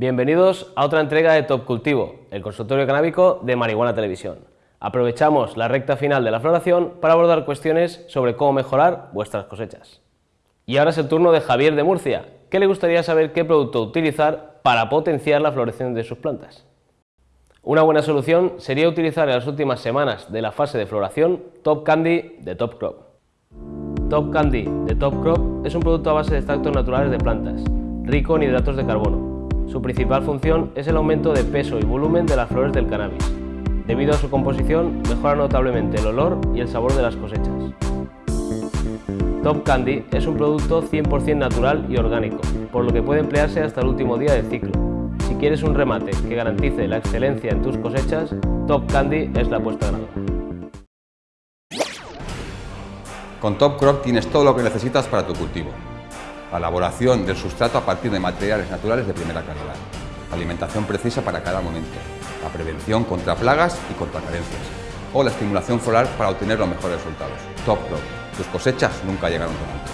Bienvenidos a otra entrega de Top Cultivo, el consultorio canábico de Marihuana Televisión. Aprovechamos la recta final de la floración para abordar cuestiones sobre cómo mejorar vuestras cosechas. Y ahora es el turno de Javier de Murcia, que le gustaría saber qué producto utilizar para potenciar la floración de sus plantas. Una buena solución sería utilizar en las últimas semanas de la fase de floración Top Candy de Top Crop. Top Candy de Top Crop es un producto a base de extractos naturales de plantas, rico en hidratos de carbono. Su principal función es el aumento de peso y volumen de las flores del cannabis. Debido a su composición, mejora notablemente el olor y el sabor de las cosechas. Top Candy es un producto 100% natural y orgánico, por lo que puede emplearse hasta el último día del ciclo. Si quieres un remate que garantice la excelencia en tus cosechas, Top Candy es la apuesta ganadora. Con Top Crop tienes todo lo que necesitas para tu cultivo la elaboración del sustrato a partir de materiales naturales de primera calidad, alimentación precisa para cada momento, la prevención contra plagas y contra carencias, o la estimulación floral para obtener los mejores resultados. Top Crop, tus cosechas nunca llegaron tan alto.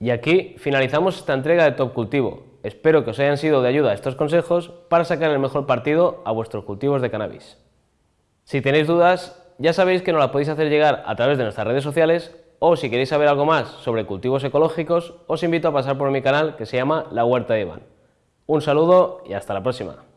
Y aquí finalizamos esta entrega de Top Cultivo. Espero que os hayan sido de ayuda estos consejos para sacar el mejor partido a vuestros cultivos de cannabis. Si tenéis dudas, ya sabéis que nos las podéis hacer llegar a través de nuestras redes sociales o si queréis saber algo más sobre cultivos ecológicos, os invito a pasar por mi canal que se llama La Huerta de Iván. Un saludo y hasta la próxima.